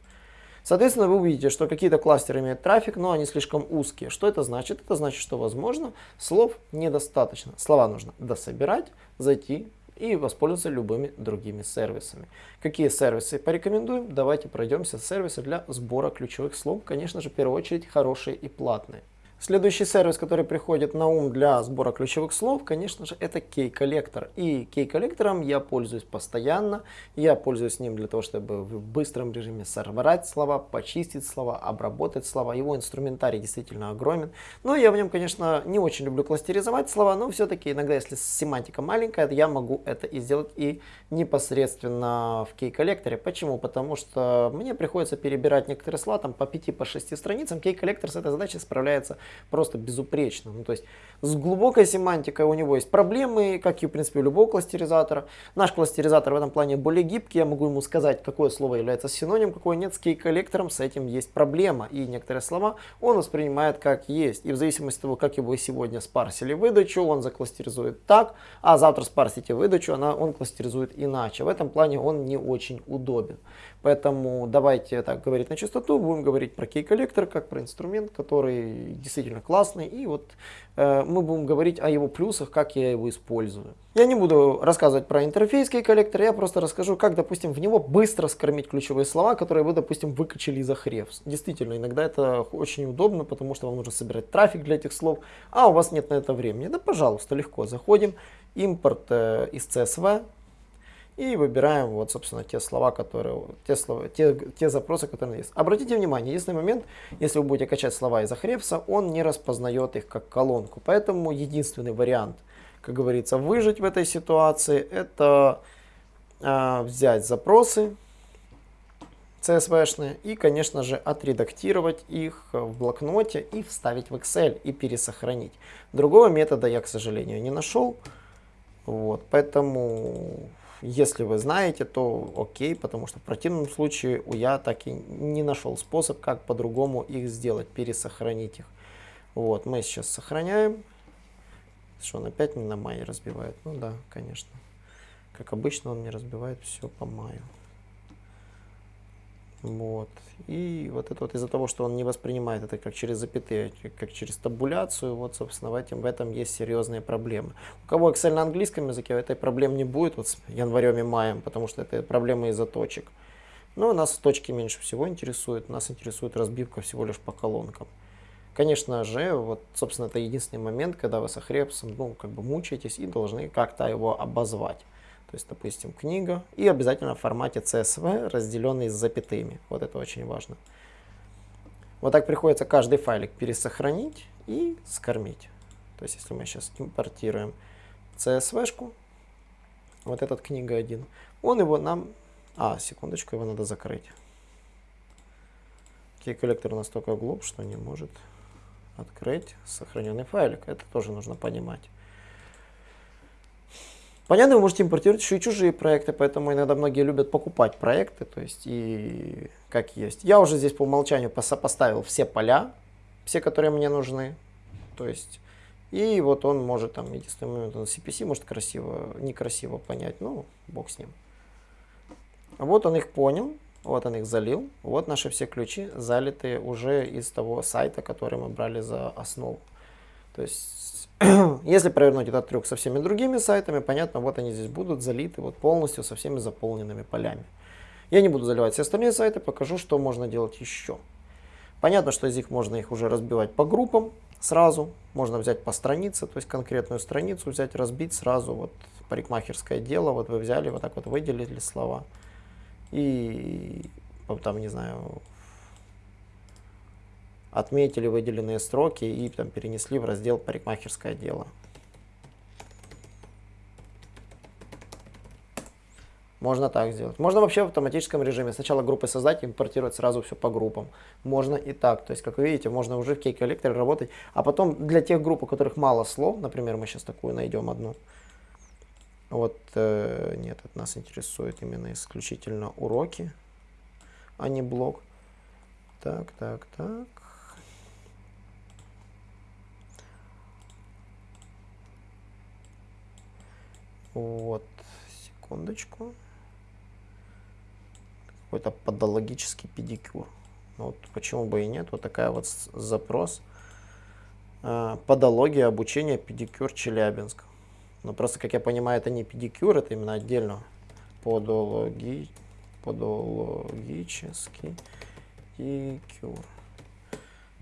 Соответственно, вы увидите, что какие-то кластеры имеют трафик, но они слишком узкие. Что это значит? Это значит, что, возможно, слов недостаточно. Слова нужно дособирать, зайти и воспользоваться любыми другими сервисами. Какие сервисы порекомендуем? Давайте пройдемся. Сервисы для сбора ключевых слов, конечно же, в первую очередь хорошие и платные. Следующий сервис, который приходит на ум для сбора ключевых слов, конечно же, это Key-коллектор. И Key-коллектором я пользуюсь постоянно. Я пользуюсь ним для того, чтобы в быстром режиме сорвать слова, почистить слова, обработать слова. Его инструментарий действительно огромен. Но я в нем, конечно, не очень люблю кластеризовать слова, но все-таки иногда, если семантика маленькая, я могу это и сделать и непосредственно в Key-коллекторе. Почему? Потому что мне приходится перебирать некоторые слова там по 5-6 по страницам. Key-коллектор с этой задачей справляется просто безупречно. Ну, то есть с глубокой семантикой у него есть проблемы, как и в принципе у любого кластеризатора. Наш кластеризатор в этом плане более гибкий, я могу ему сказать, какое слово является синонимом, какое нет. С кей-коллектором с этим есть проблема. И некоторые слова он воспринимает как есть. И в зависимости от того, как его сегодня спарсили выдачу, он закластеризует так, а завтра спарсите выдачу, она, он кластеризует иначе. В этом плане он не очень удобен. Поэтому давайте так говорить на чистоту, будем говорить про кей-коллектор как про инструмент, который действительно классный. И вот э, мы будем говорить о его плюсах, как я его использую. Я не буду рассказывать про интерфейс кей-коллектора, я просто расскажу, как, допустим, в него быстро скормить ключевые слова, которые вы, допустим, выкачали из Ahrefs. Действительно, иногда это очень удобно, потому что вам нужно собирать трафик для этих слов, а у вас нет на это времени. Да, пожалуйста, легко заходим, импорт э, из CSV, и выбираем вот, собственно, те слова, которые, те, слова, те, те запросы, которые есть. Обратите внимание, единственный момент, если вы будете качать слова из Ahrefs, он не распознает их как колонку. Поэтому единственный вариант, как говорится, выжить в этой ситуации, это э, взять запросы CSV-шные и, конечно же, отредактировать их в блокноте и вставить в Excel и пересохранить. Другого метода я, к сожалению, не нашел. Вот, поэтому если вы знаете, то окей, потому что в противном случае я так и не нашел способ, как по-другому их сделать, пересохранить их. Вот, мы сейчас сохраняем. Что он опять не на мае разбивает? Ну да, конечно. Как обычно он не разбивает все по маю. Вот. И вот это вот из-за того, что он не воспринимает это как через запятые, как через табуляцию, вот, собственно, в этом, в этом есть серьезные проблемы. У кого Excel на английском языке, этой проблем не будет вот с январем и маем, потому что это проблемы из-за точек. Но нас точки меньше всего интересуют, нас интересует разбивка всего лишь по колонкам. Конечно же, вот, собственно, это единственный момент, когда вы с Ахрепсом, ну, как бы мучаетесь и должны как-то его обозвать. То есть, допустим, книга и обязательно в формате CSV, разделенный с запятыми. Вот это очень важно. Вот так приходится каждый файлик пересохранить и скормить. То есть, если мы сейчас импортируем CSV-шку, вот этот книга 1, он его нам... А, секундочку, его надо закрыть. Key-коллектор настолько глуп, что не может открыть сохраненный файлик. Это тоже нужно понимать. Понятно, вы можете импортировать еще и чужие проекты, поэтому иногда многие любят покупать проекты, то есть и как есть. Я уже здесь по умолчанию поставил все поля, все, которые мне нужны, то есть и вот он может там, единственный момент, он CPC может красиво, некрасиво понять, ну, бог с ним. Вот он их понял, вот он их залил, вот наши все ключи залитые уже из того сайта, который мы брали за основу. То есть, если провернуть этот трюк со всеми другими сайтами, понятно, вот они здесь будут залиты вот полностью со всеми заполненными полями. Я не буду заливать все остальные сайты, покажу, что можно делать еще. Понятно, что из них можно их уже разбивать по группам сразу. Можно взять по странице, то есть конкретную страницу взять, разбить сразу. Вот парикмахерское дело, вот вы взяли, вот так вот выделили слова. И там, не знаю, отметили выделенные строки и там перенесли в раздел парикмахерское дело. Можно так сделать. Можно вообще в автоматическом режиме сначала группы создать, импортировать сразу все по группам. Можно и так. То есть, как вы видите, можно уже в кей-коллекторе работать. А потом для тех групп, у которых мало слов, например, мы сейчас такую найдем одну. Вот, э, нет, это нас интересует именно исключительно уроки, а не блок. Так, так, так. Вот, секундочку. Какой-то подологический педикюр. Ну вот почему бы и нет, вот такая вот запрос. А, подология обучения педикюр Челябинск. Но просто, как я понимаю, это не педикюр, это именно отдельно подологи, подологический педикюр.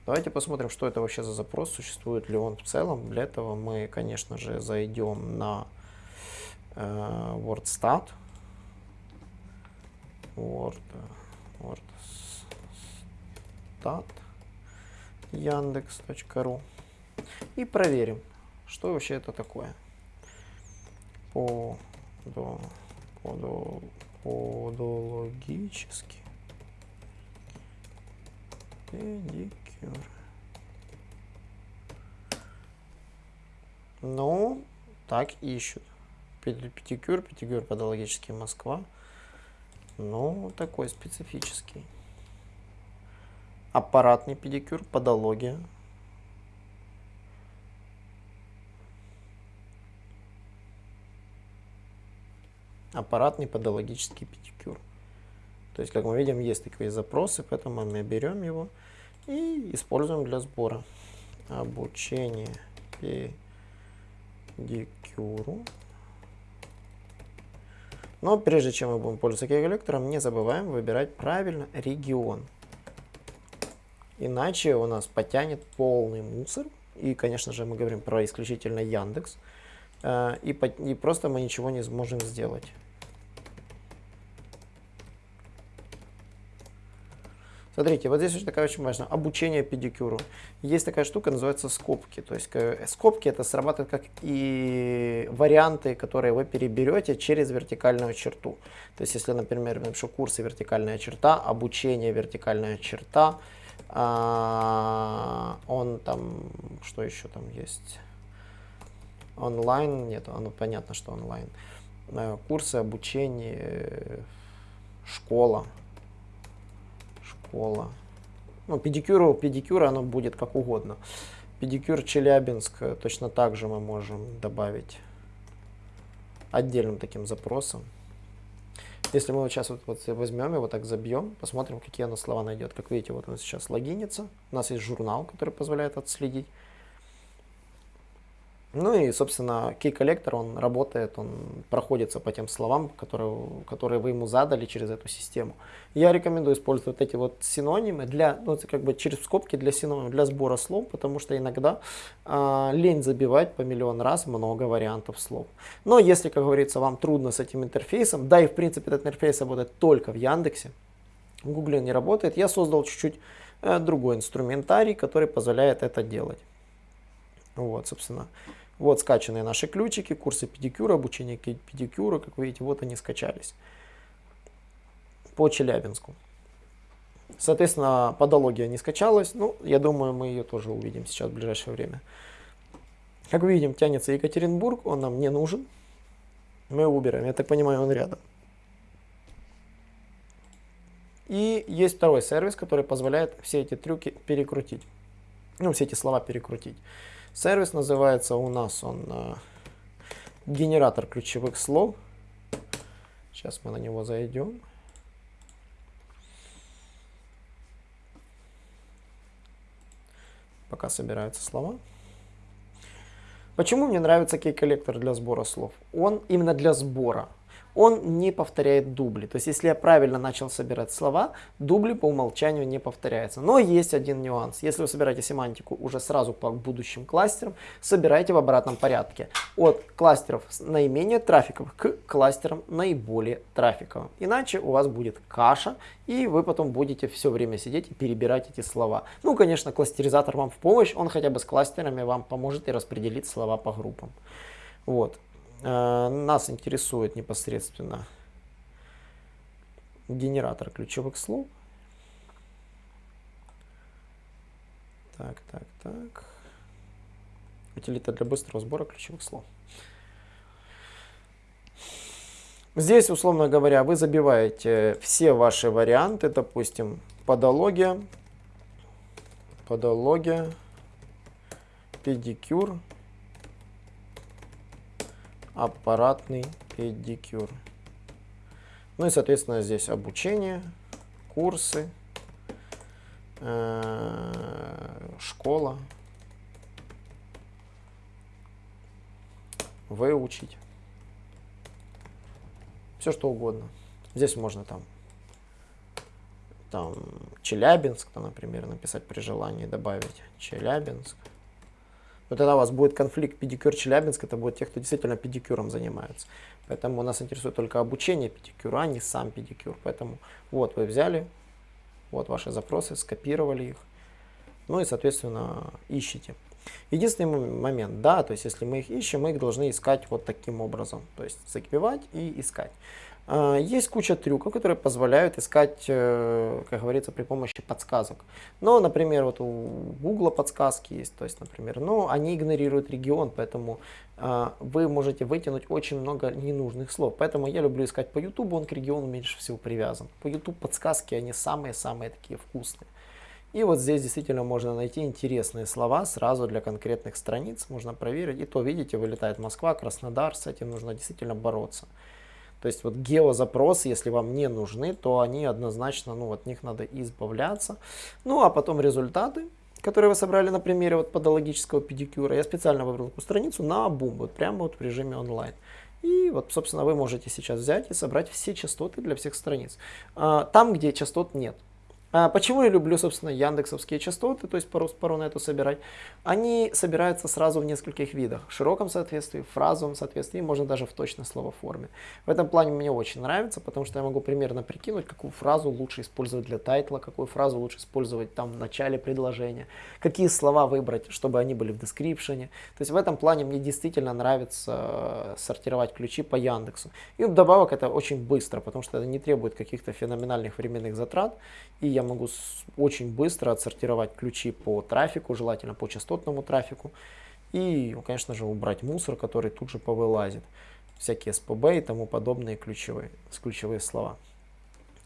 Давайте посмотрим, что это вообще за запрос, существует ли он в целом. Для этого мы, конечно же, зайдем на WordStat. Word, WordStat Яндекс.ру и проверим, что вообще это такое. По, до, подо, подологически педикюр. Ну, так ищут педикюр, педикюр подологический Москва. Ну, такой специфический. Аппаратный педикюр, подология. Аппаратный подологический педикюр. То есть, как мы видим, есть такие запросы, поэтому мы берем его и используем для сбора. Обучение педикюру. Но прежде чем мы будем пользоваться кей-коллектором, не забываем выбирать правильно регион. Иначе у нас потянет полный мусор. И, конечно же, мы говорим про исключительно Яндекс. Э, и просто мы ничего не сможем сделать. Смотрите, вот здесь очень такая очень важная. Обучение педикюру. Есть такая штука, называется скобки. То есть э, скобки это срабатывает как и варианты, которые вы переберете через вертикальную черту. То есть если, например, напишу курсы вертикальная черта, обучение вертикальная черта, а, он там, что еще там есть? Онлайн, нет, оно понятно, что онлайн. Э, курсы, обучение, школа школа. Ну, педикюру, педикюра оно будет как угодно. Педикюр Челябинск э, точно так же мы можем добавить отдельным таким запросом. Если мы вот сейчас вот, вот возьмем и вот так забьем, посмотрим, какие она слова найдет. Как видите, вот он сейчас логинится. У нас есть журнал, который позволяет отследить. Ну и, собственно, key коллектор, он работает, он проходится по тем словам, которые, которые вы ему задали через эту систему. Я рекомендую использовать эти вот синонимы для, ну, это как бы через скобки для синонимов, для сбора слов, потому что иногда э, лень забивать по миллион раз много вариантов слов. Но если, как говорится, вам трудно с этим интерфейсом, да и в принципе этот интерфейс работает только в Яндексе, в Гугле не работает, я создал чуть-чуть э, другой инструментарий, который позволяет это делать. Вот, собственно. Вот скачанные наши ключики, курсы педикюра, обучение педикюра, как вы видите, вот они скачались по Челябинску. Соответственно, подология не скачалась, ну, я думаю, мы ее тоже увидим сейчас в ближайшее время. Как вы видим, тянется Екатеринбург, он нам не нужен. Мы его убираем, я так понимаю, он рядом. И есть второй сервис, который позволяет все эти трюки перекрутить. Ну, все эти слова перекрутить. Сервис называется у нас он э, генератор ключевых слов. Сейчас мы на него зайдем. Пока собираются слова. Почему мне нравится кей-коллектор для сбора слов? Он именно для сбора он не повторяет дубли. То есть, если я правильно начал собирать слова, дубли по умолчанию не повторяются. Но есть один нюанс. Если вы собираете семантику уже сразу по будущим кластерам, собирайте в обратном порядке. От кластеров наименее трафиковых к кластерам наиболее трафиковым. Иначе у вас будет каша, и вы потом будете все время сидеть и перебирать эти слова. Ну, конечно, кластеризатор вам в помощь, он хотя бы с кластерами вам поможет и распределить слова по группам. Вот. Э, нас интересует непосредственно генератор ключевых слов. Так, так, так. Утилита для быстрого сбора ключевых слов. Здесь, условно говоря, вы забиваете все ваши варианты, допустим, подология, подология, педикюр, аппаратный педикюр. Ну и, соответственно, здесь обучение, курсы, э, школа, выучить. Все что угодно. Здесь можно там, там Челябинск, например, написать при желании, добавить Челябинск. Но тогда у вас будет конфликт педикюр Челябинск, это будет те, кто действительно педикюром занимается. Поэтому нас интересует только обучение педикюра, а не сам педикюр. Поэтому вот вы взяли, вот ваши запросы, скопировали их, ну и, соответственно, ищите. Единственный момент, да, то есть если мы их ищем, мы их должны искать вот таким образом. То есть закипевать и искать. А, есть куча трюков, которые позволяют искать, э, как говорится, при помощи подсказок. Но, например, вот у Google подсказки есть, то есть, например, но они игнорируют регион, поэтому а, вы можете вытянуть очень много ненужных слов. Поэтому я люблю искать по YouTube, он к региону меньше всего привязан. По YouTube подсказки, они самые-самые такие вкусные. И вот здесь действительно можно найти интересные слова сразу для конкретных страниц, можно проверить. И то, видите, вылетает Москва, Краснодар, с этим нужно действительно бороться. То есть вот геозапросы, если вам не нужны, то они однозначно, ну от них надо избавляться. Ну а потом результаты, которые вы собрали на примере вот подологического педикюра. Я специально выбрал такую страницу на бум, вот прямо вот в режиме онлайн. И вот, собственно, вы можете сейчас взять и собрать все частоты для всех страниц. А, там, где частот нет. А почему я люблю, собственно, яндексовские частоты, то есть пару на эту собирать? Они собираются сразу в нескольких видах. В широком соответствии, в фразовом соответствии, можно даже в точной словоформе. В этом плане мне очень нравится, потому что я могу примерно прикинуть, какую фразу лучше использовать для тайтла, какую фразу лучше использовать там в начале предложения, какие слова выбрать, чтобы они были в description. То есть в этом плане мне действительно нравится э, сортировать ключи по Яндексу. И вдобавок это очень быстро, потому что это не требует каких-то феноменальных временных затрат. И я могу очень быстро отсортировать ключи по трафику, желательно по частотному трафику. И, ну, конечно же, убрать мусор, который тут же повылазит. Всякие СПБ и тому подобные ключевые, ключевые слова.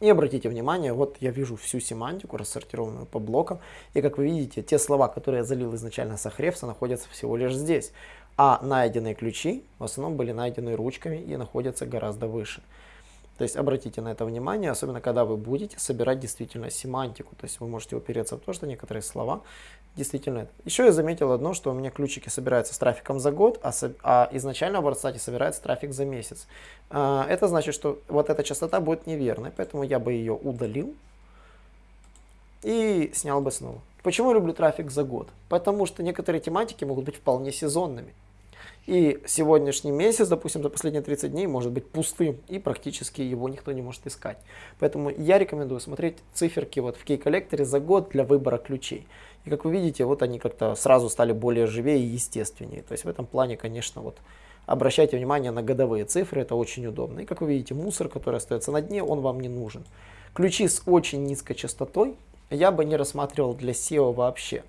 И обратите внимание, вот я вижу всю семантику, рассортированную по блокам. И как вы видите, те слова, которые я залил изначально с Ahrefs, находятся всего лишь здесь. А найденные ключи в основном были найдены ручками и находятся гораздо выше. То есть обратите на это внимание, особенно когда вы будете собирать действительно семантику. То есть вы можете упереться в то, что некоторые слова действительно... Еще я заметил одно, что у меня ключики собираются с трафиком за год, а, а изначально в WordStat собирается трафик за месяц. А, это значит, что вот эта частота будет неверной, поэтому я бы ее удалил и снял бы снова. Почему я люблю трафик за год? Потому что некоторые тематики могут быть вполне сезонными. И сегодняшний месяц, допустим, за последние 30 дней может быть пустым, и практически его никто не может искать. Поэтому я рекомендую смотреть циферки вот в Key-коллекторе за год для выбора ключей. И как вы видите, вот они как-то сразу стали более живее и естественнее. То есть в этом плане, конечно, вот обращайте внимание на годовые цифры, это очень удобно. И как вы видите, мусор, который остается на дне, он вам не нужен. Ключи с очень низкой частотой я бы не рассматривал для SEO вообще.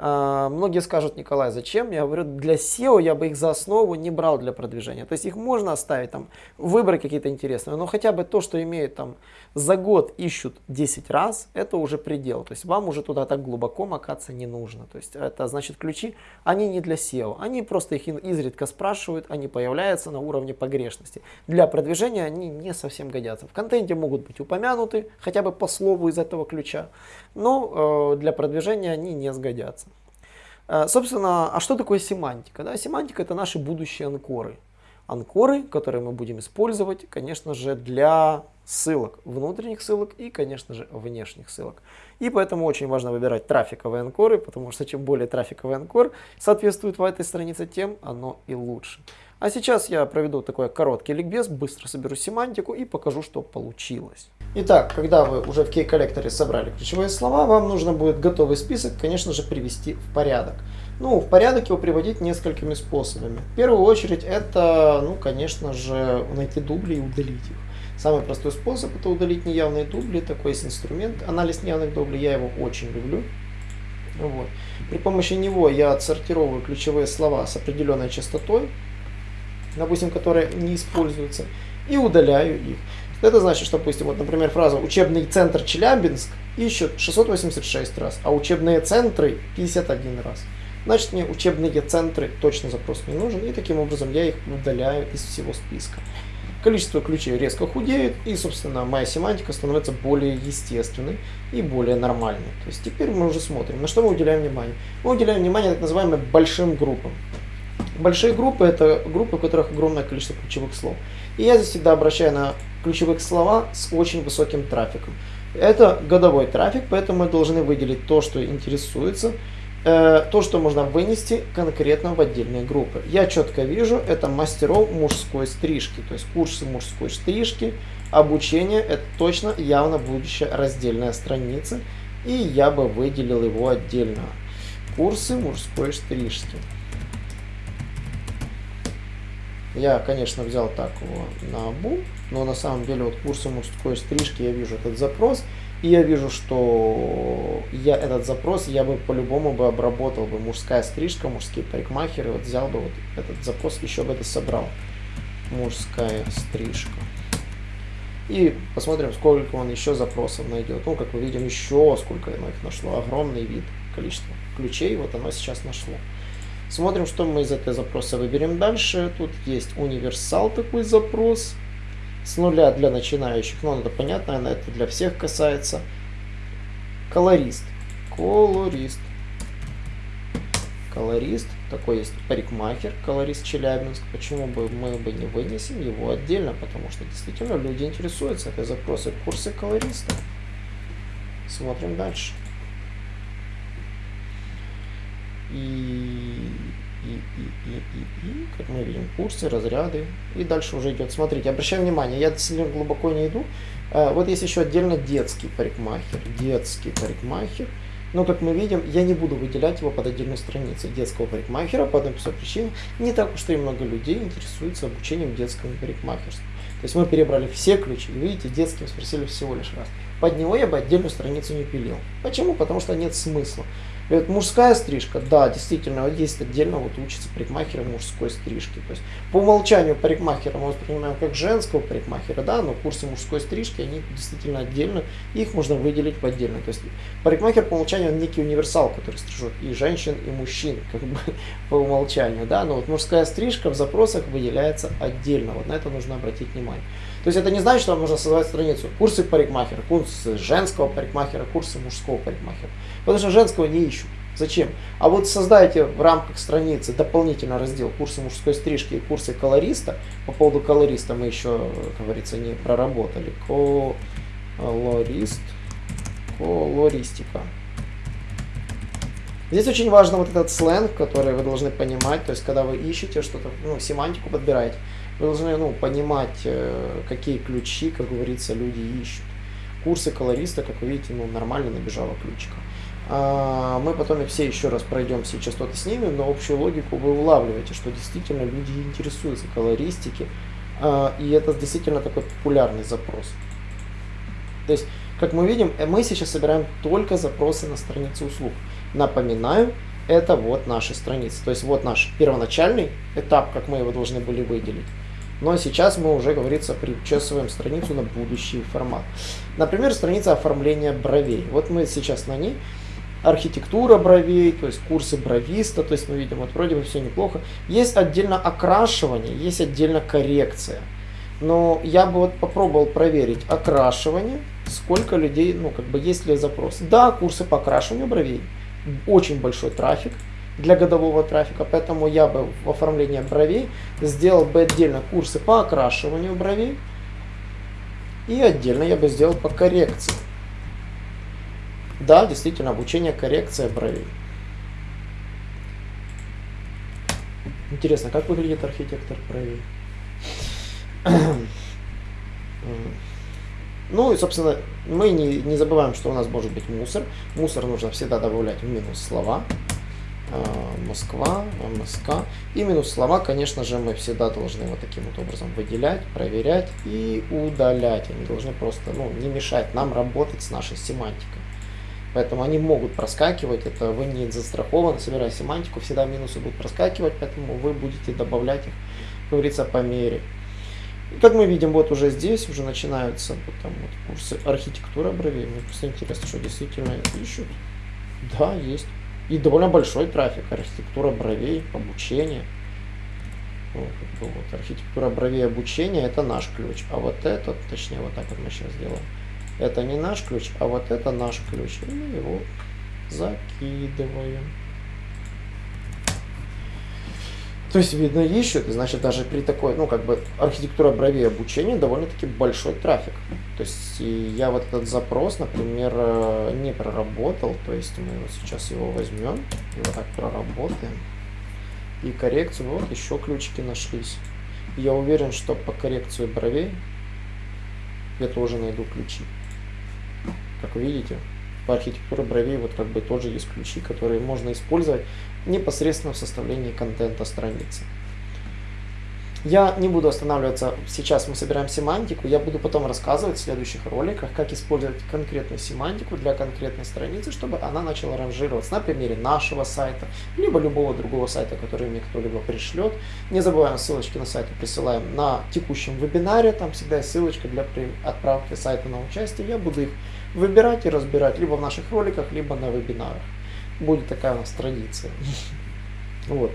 А, многие скажут, Николай, зачем? Я говорю, для SEO я бы их за основу не брал для продвижения. То есть их можно оставить, там, выбрать какие-то интересные, но хотя бы то, что имеют там за год ищут 10 раз, это уже предел. То есть вам уже туда так глубоко макаться не нужно. То есть это значит ключи, они не для SEO, они просто их изредка спрашивают, они появляются на уровне погрешности. Для продвижения они не совсем годятся. В контенте могут быть упомянуты, хотя бы по слову из этого ключа, но э, для продвижения они не сгодятся. Э, собственно, а что такое семантика? Да, семантика это наши будущие анкоры. Анкоры, которые мы будем использовать, конечно же, для ссылок, внутренних ссылок и, конечно же, внешних ссылок. И поэтому очень важно выбирать трафиковые анкоры, потому что чем более трафиковый анкор соответствует в этой странице, тем оно и лучше. А сейчас я проведу такой короткий ликбез, быстро соберу семантику и покажу, что получилось. Итак, когда вы уже в key-коллекторе собрали ключевые слова, вам нужно будет готовый список, конечно же, привести в порядок. Ну, в порядок его приводить несколькими способами. В первую очередь это, ну, конечно же, найти дубли и удалить их. Самый простой способ это удалить неявные дубли. Такой есть инструмент. Анализ неявных дублей, я его очень люблю. Вот. При помощи него я отсортировываю ключевые слова с определенной частотой, допустим, которые не используются, и удаляю их. Это значит, что, допустим, вот, например, фраза «учебный центр Челябинск» ищет 686 раз, а учебные центры 51 раз. Значит, мне учебные центры точно запрос не нужен, и таким образом я их удаляю из всего списка количество ключей резко худеет, и, собственно, моя семантика становится более естественной и более нормальной. То есть теперь мы уже смотрим, на что мы уделяем внимание. Мы уделяем внимание так называемым большим группам. Большие группы – это группы, в которых огромное количество ключевых слов. И я здесь всегда обращаю на ключевых слова с очень высоким трафиком. Это годовой трафик, поэтому мы должны выделить то, что интересуется, Э, то, что можно вынести конкретно в отдельные группы. Я четко вижу, это мастеров мужской стрижки, то есть курсы мужской стрижки, обучение, это точно явно будущая раздельная страница, и я бы выделил его отдельно. Курсы мужской стрижки. Я, конечно, взял так его на бум, но на самом деле вот курсы мужской стрижки я вижу этот запрос, и я вижу, что я этот запрос я бы по-любому бы обработал бы мужская стрижка, мужские парикмахеры, вот взял бы вот этот запрос, еще бы это собрал. Мужская стрижка. И посмотрим, сколько он еще запросов найдет. Ну, как мы видим, еще сколько оно их нашло. Огромный вид, количество ключей, вот оно сейчас нашло. Смотрим, что мы из этого запроса выберем дальше. Тут есть универсал такой запрос с нуля для начинающих, ну это понятно, это для всех касается. Колорист. Колорист. Колорист. Такой есть парикмахер, колорист Челябинск. Почему бы мы бы не вынесем его отдельно? Потому что действительно люди интересуются этой запросы курсы колориста. Смотрим дальше. И и, и, и, и, и, как мы видим, курсы, разряды. И дальше уже идет. Смотрите, обращаем внимание, я сильно глубоко не иду. А, вот есть еще отдельно детский парикмахер. Детский парикмахер. Но, как мы видим, я не буду выделять его под отдельную страницу детского парикмахера по одной простой причине. Не так уж и много людей интересуются обучением детскому парикмахерству. То есть мы перебрали все ключи. Видите, детским спросили всего лишь раз. Под него я бы отдельную страницу не пилил. Почему? Потому что нет смысла. Это мужская стрижка, да, действительно, есть отдельно вот учится парикмахеры мужской стрижки. То есть по умолчанию парикмахера мы воспринимаем как женского парикмахера, да, но курсы мужской стрижки, они действительно отдельно, их можно выделить в отдельно. То есть парикмахер по умолчанию он некий универсал, который стрижет и женщин, и мужчин, как бы по умолчанию, да, но вот мужская стрижка в запросах выделяется отдельно, вот на это нужно обратить внимание. То есть это не значит, что вам нужно создавать страницу курсы парикмахера, курсы женского парикмахера, курсы мужского парикмахера. Потому что женского не ищут. Зачем? А вот создайте в рамках страницы дополнительно раздел курсы мужской стрижки и курсы колориста. По поводу колориста мы еще, как говорится, не проработали. Колорист, колористика. Здесь очень важно вот этот сленг, который вы должны понимать, то есть когда вы ищете что-то, ну, семантику подбираете, вы должны ну, понимать, э, какие ключи, как говорится, люди ищут. Курсы колориста, как вы видите, ну, нормально набежало ключика. Мы потом их все еще раз пройдем, все частоты снимем, но общую логику вы улавливаете, что действительно люди интересуются колористики, а, и это действительно такой популярный запрос. То есть, как мы видим, э, мы сейчас собираем только запросы на страницы услуг. Напоминаю, это вот наши страницы. То есть вот наш первоначальный этап, как мы его должны были выделить. Но сейчас мы уже, говорится, причесываем страницу на будущий формат. Например, страница оформления бровей. Вот мы сейчас на ней. Архитектура бровей, то есть курсы бровиста, то есть мы видим, вот вроде бы все неплохо. Есть отдельно окрашивание, есть отдельно коррекция. Но я бы вот попробовал проверить окрашивание, сколько людей, ну как бы есть ли запрос. Да, курсы по окрашиванию бровей, очень большой трафик для годового трафика, поэтому я бы в оформлении бровей сделал бы отдельно курсы по окрашиванию бровей и отдельно я бы сделал по коррекции. Да, действительно, обучение коррекция бровей. Интересно, как выглядит архитектор бровей? Ну и, собственно, мы не, не забываем, что у нас может быть мусор. Мусор нужно всегда добавлять в минус слова. А, Москва, МСК. И минус слова, конечно же, мы всегда должны вот таким вот образом выделять, проверять и удалять. Они должны просто ну, не мешать нам работать с нашей семантикой. Поэтому они могут проскакивать, это вы не застрахованы, собирая семантику, всегда минусы будут проскакивать, поэтому вы будете добавлять их, как говорится, по мере. И как мы видим, вот уже здесь уже начинаются вот там вот курсы архитектуры бровей. Мне просто интересно, что действительно ищут. Да, есть. И довольно большой трафик. Архитектура бровей, обучение. Вот, вот, архитектура бровей обучения это наш ключ. А вот этот, точнее, вот так вот мы сейчас сделаем. Это не наш ключ, а вот это наш ключ. И мы его закидываем. То есть, видно, ищут, значит, даже при такой, ну, как бы, архитектура бровей обучения довольно-таки большой трафик. То есть, я вот этот запрос, например, э, не проработал, то есть, мы вот сейчас его возьмем и вот так проработаем. И коррекцию, вот еще ключики нашлись. Я уверен, что по коррекции бровей я тоже найду ключи. Как видите, по архитектуре бровей вот как бы тоже есть ключи, которые можно использовать непосредственно в составлении контента страницы. Я не буду останавливаться, сейчас мы собираем семантику, я буду потом рассказывать в следующих роликах, как использовать конкретную семантику для конкретной страницы, чтобы она начала ранжироваться на примере нашего сайта, либо любого другого сайта, который мне кто-либо пришлет. Не забываем ссылочки на сайты присылаем на текущем вебинаре, там всегда есть ссылочка для отправки сайта на участие, я буду их выбирать и разбирать либо в наших роликах, либо на вебинарах. Будет такая у нас традиция. Вот.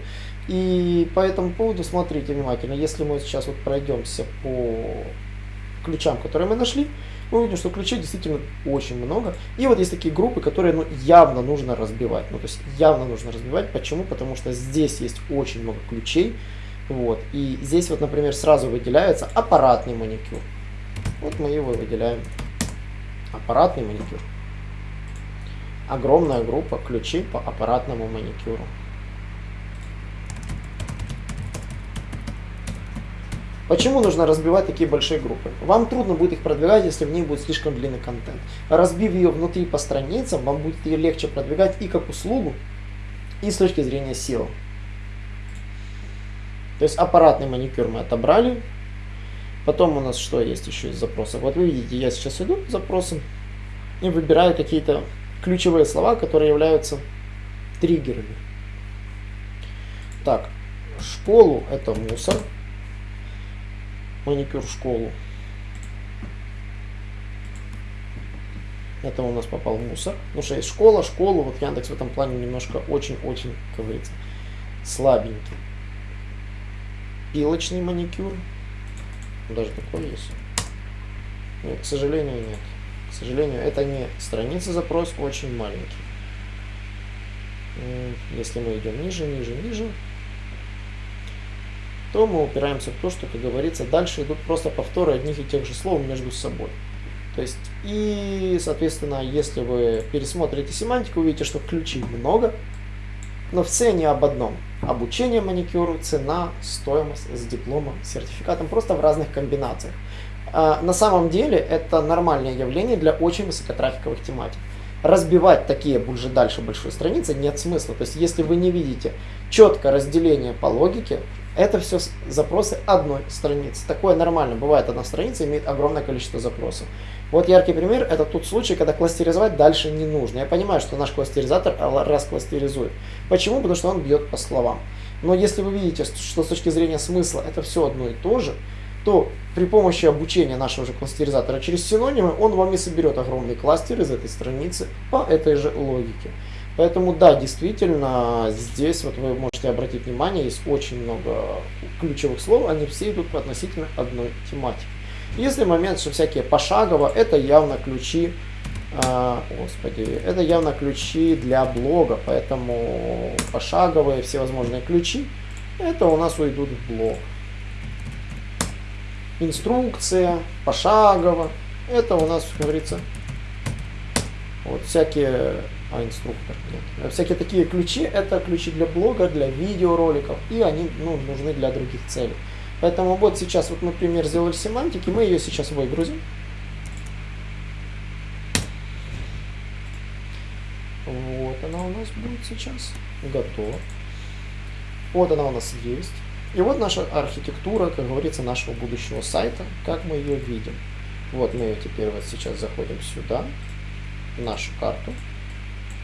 И по этому поводу смотрите внимательно. Если мы сейчас вот пройдемся по ключам, которые мы нашли, мы увидим, что ключей действительно очень много. И вот есть такие группы, которые ну, явно нужно разбивать. Ну, то есть явно нужно разбивать. Почему? Потому что здесь есть очень много ключей. Вот. И здесь вот, например, сразу выделяется аппаратный маникюр. Вот мы его выделяем аппаратный маникюр. Огромная группа ключей по аппаратному маникюру. Почему нужно разбивать такие большие группы? Вам трудно будет их продвигать, если в ней будет слишком длинный контент. Разбив ее внутри по страницам, вам будет ее легче продвигать и как услугу, и с точки зрения SEO. То есть аппаратный маникюр мы отобрали, Потом у нас что есть еще из запросов? Вот вы видите, я сейчас иду к запросам и выбираю какие-то ключевые слова, которые являются триггерами. Так, школу это мусор. Маникюр школу. Это у нас попал мусор. Потому что есть школа, школу. Вот Яндекс в этом плане немножко очень-очень, как говорится, слабенький. Пилочный маникюр. Даже такой есть. Нет, к сожалению, нет. К сожалению, это не страница запрос, очень маленький. Если мы идем ниже, ниже, ниже, то мы упираемся в то, что, как говорится, дальше идут просто повторы одних и тех же слов между собой. То есть, и, соответственно, если вы пересмотрите семантику, увидите, что ключей много, но все они об одном. Обучение маникюру, цена, стоимость с дипломом, сертификатом, просто в разных комбинациях. А, на самом деле это нормальное явление для очень высокотрафиковых тематик. Разбивать такие уже дальше большой страницы нет смысла. То есть если вы не видите четкое разделение по логике, это все запросы одной страницы. Такое нормально. Бывает, одна страница имеет огромное количество запросов. Вот яркий пример, это тот случай, когда кластеризовать дальше не нужно. Я понимаю, что наш кластеризатор раскластеризует. Почему? Потому что он бьет по словам. Но если вы видите, что с точки зрения смысла это все одно и то же, то при помощи обучения нашего же кластеризатора через синонимы он вам и соберет огромный кластер из этой страницы по этой же логике. Поэтому да, действительно, здесь вот вы можете обратить внимание, есть очень много ключевых слов, они все идут по относительно одной тематике. Если момент, что всякие пошагово, это явно ключи, э, господи, это явно ключи для блога, поэтому пошаговые всевозможные ключи, это у нас уйдут в блог. Инструкция, пошагово, это у нас, как говорится, вот всякие а инструктор нет. Всякие такие ключи, это ключи для блога, для видеороликов, и они ну, нужны для других целей. Поэтому вот сейчас, вот мы пример сделали семантики, мы ее сейчас выгрузим. Вот она у нас будет сейчас. Готова. Вот она у нас есть. И вот наша архитектура, как говорится, нашего будущего сайта, как мы ее видим. Вот мы ее теперь вот сейчас заходим сюда, в нашу карту.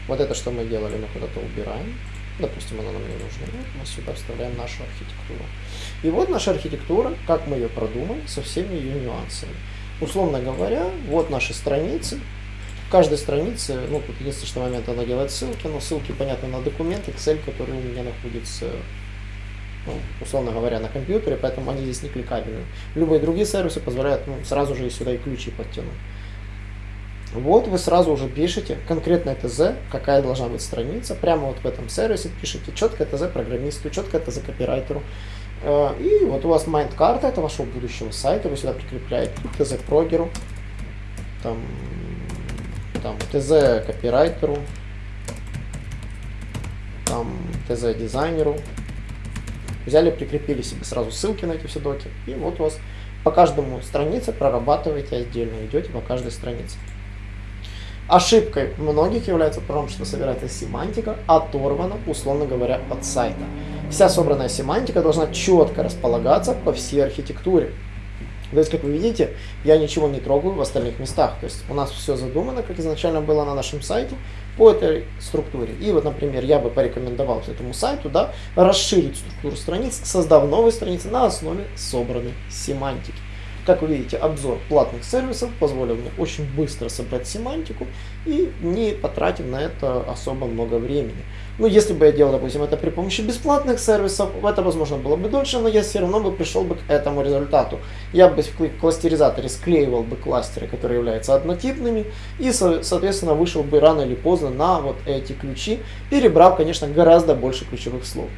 Вот это, что мы делали, мы куда-то убираем. Допустим, она нам не нужна. Вот мы сюда вставляем нашу архитектуру. И вот наша архитектура, как мы ее продумали, со всеми ее нюансами. Условно говоря, вот наши страницы. В каждой странице, ну, тут единственный момент, она делает ссылки, но ссылки, понятно, на документ, Excel, который у меня находится, ну, условно говоря, на компьютере, поэтому они здесь не кликабельны. Любые другие сервисы позволяют ну, сразу же сюда и ключи подтянуть. Вот вы сразу уже пишете конкретное ТЗ, какая должна быть страница, прямо вот в этом сервисе пишите четкое ТЗ программисту, четкое ТЗ копирайтеру. Э, и вот у вас mind-карта, это вашего будущего сайта, вы сюда прикрепляете ТЗ прогеру, там, там ТЗ копирайтеру, там ТЗ дизайнеру. Взяли, прикрепили себе сразу ссылки на эти все доки, и вот у вас по каждому странице прорабатываете отдельно, идете по каждой странице. Ошибкой многих является потому, что собирается семантика оторвана, условно говоря, от сайта. Вся собранная семантика должна четко располагаться по всей архитектуре. То есть, как вы видите, я ничего не трогаю в остальных местах. То есть у нас все задумано, как изначально было на нашем сайте, по этой структуре. И вот, например, я бы порекомендовал этому сайту да, расширить структуру страниц, создав новые страницы на основе собранной семантики. Как вы видите, обзор платных сервисов позволил мне очень быстро собрать семантику и не потратив на это особо много времени. Ну, если бы я делал, допустим, это при помощи бесплатных сервисов, это, возможно, было бы дольше, но я все равно бы пришел бы к этому результату. Я бы в кластеризаторе склеивал бы кластеры, которые являются однотипными, и, соответственно, вышел бы рано или поздно на вот эти ключи, перебрав, конечно, гораздо больше ключевых слов.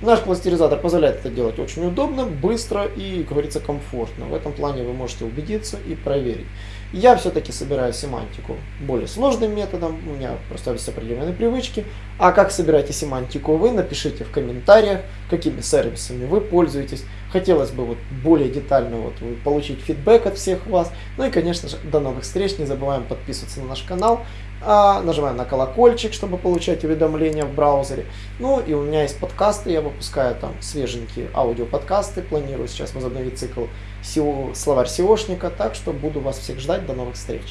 Наш кластеризатор позволяет это делать очень удобно, быстро и, как говорится, комфортно. В этом плане вы можете убедиться и проверить. Я все-таки собираю семантику более сложным методом, у меня просто есть определенные привычки. А как собираете семантику вы, напишите в комментариях, какими сервисами вы пользуетесь. Хотелось бы вот более детально вот получить фидбэк от всех вас. Ну и, конечно же, до новых встреч. Не забываем подписываться на наш канал. А, на колокольчик, чтобы получать уведомления в браузере. Ну и у меня есть подкасты, я выпускаю там свеженькие аудиоподкасты. Планирую сейчас возобновить цикл словарь SEOшника, так что буду вас всех ждать. До новых встреч!